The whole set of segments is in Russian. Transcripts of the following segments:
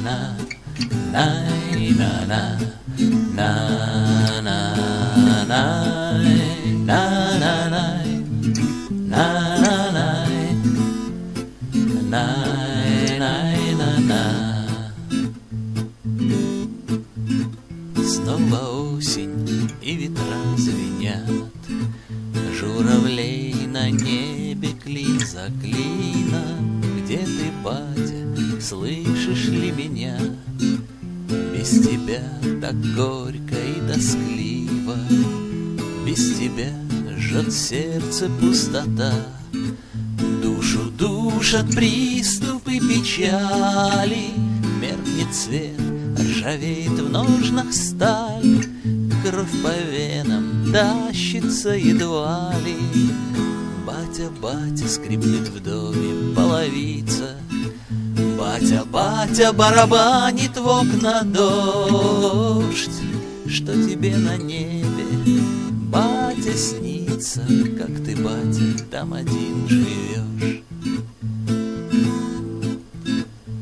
на на на на на на на на на на Снова осень и ветра звенят Журавлей на небе клин за клином Где ты, батя, слышишь ли меня? Без тебя так горько и тоскливо. Без тебя жжет сердце пустота. Душу душат приступы печали. Меркнет свет, ржавеет в ножнах сталь. Кровь по венам тащится едва ли Батя, батя, скрипнет в доме половица Батя, батя, барабанит в окна дождь. Что тебе на небе, батя, снится Как ты, батя, там один живешь.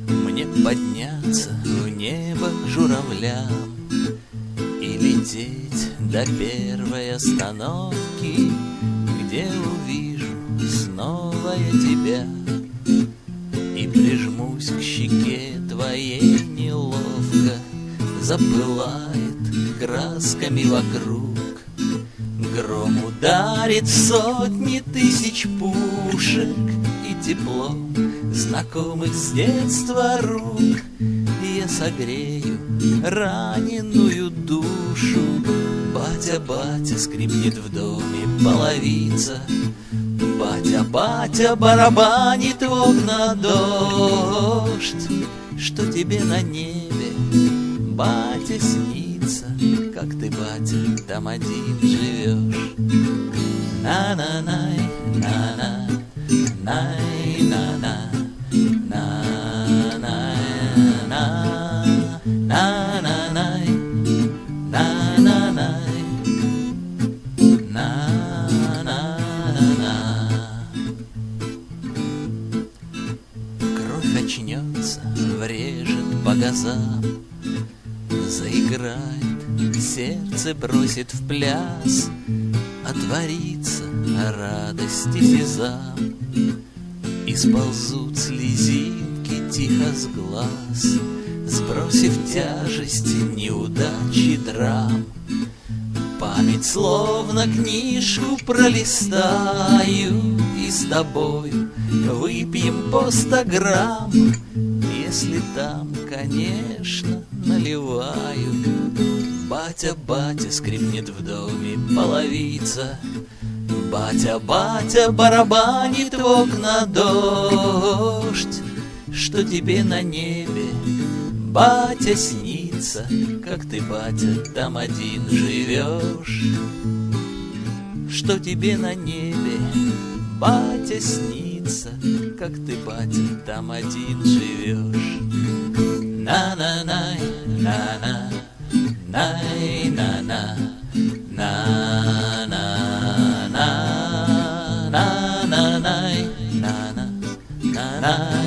Мне подняться в небо к журавлям И лететь до первой остановки Где увижу снова я тебя щеке твоей неловко Запылает красками вокруг. Гром ударит сотни тысяч пушек И тепло знакомых с детства рук. Я согрею раненую душу. Батя, батя, скрипнет в доме половица Батя, батя, барабанит в окна дождь Что тебе на небе, батя, снится Как ты, батя, там один живешь На-на-най, на-на, най-на-на На-на-на, на-на-най, на-на-най врежет по газам, Заиграет, сердце бросит в пляс, Отворится радости сезам, И сползут слезинки тихо с глаз, Сбросив тяжести неудачи драм. Память словно книжку пролистаю И с тобой выпьем по ста грамм Если там, конечно, наливаю Батя, батя, скрипнет в доме половица. Батя, батя, барабанит в окна дождь. Что тебе на небе, батя, снится Как ты, батя, там один живешь. Что тебе на небе, батя, снится принца, как ты, батя, там один живешь. На-на-най, на-на, най-на-на, на-на-най, на-на, на-на